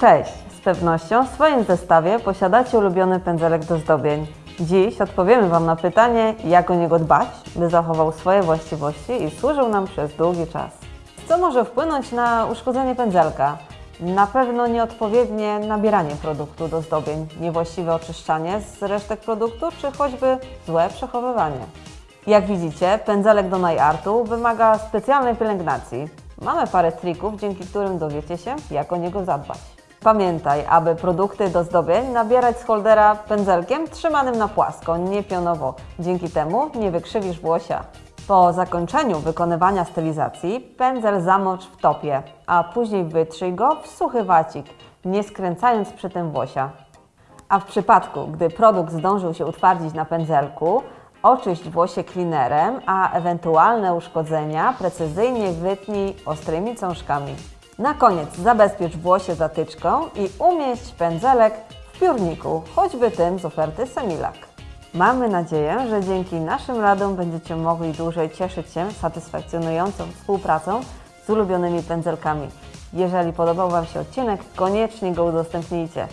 Cześć! Z pewnością w swoim zestawie posiadacie ulubiony pędzelek do zdobień. Dziś odpowiemy Wam na pytanie, jak o niego dbać, by zachował swoje właściwości i służył nam przez długi czas. Co może wpłynąć na uszkodzenie pędzelka? Na pewno nieodpowiednie nabieranie produktu do zdobień, niewłaściwe oczyszczanie z resztek produktu, czy choćby złe przechowywanie. Jak widzicie, pędzelek do najartu wymaga specjalnej pielęgnacji. Mamy parę trików, dzięki którym dowiecie się, jak o niego zadbać. Pamiętaj, aby produkty do zdobień nabierać z holdera pędzelkiem trzymanym na płasko, nie pionowo. Dzięki temu nie wykrzywisz włosia. Po zakończeniu wykonywania stylizacji pędzel zamocz w topie, a później wytrzyj go w suchy wacik, nie skręcając przy tym włosia. A w przypadku, gdy produkt zdążył się utwardzić na pędzelku, oczyść włosie cleanerem, a ewentualne uszkodzenia precyzyjnie wytnij ostrymi cążkami. Na koniec zabezpiecz włosie zatyczką i umieść pędzelek w piórniku, choćby tym z oferty Semilak. Mamy nadzieję, że dzięki naszym radom będziecie mogli dłużej cieszyć się satysfakcjonującą współpracą z ulubionymi pędzelkami. Jeżeli podobał Wam się odcinek, koniecznie go udostępnijcie.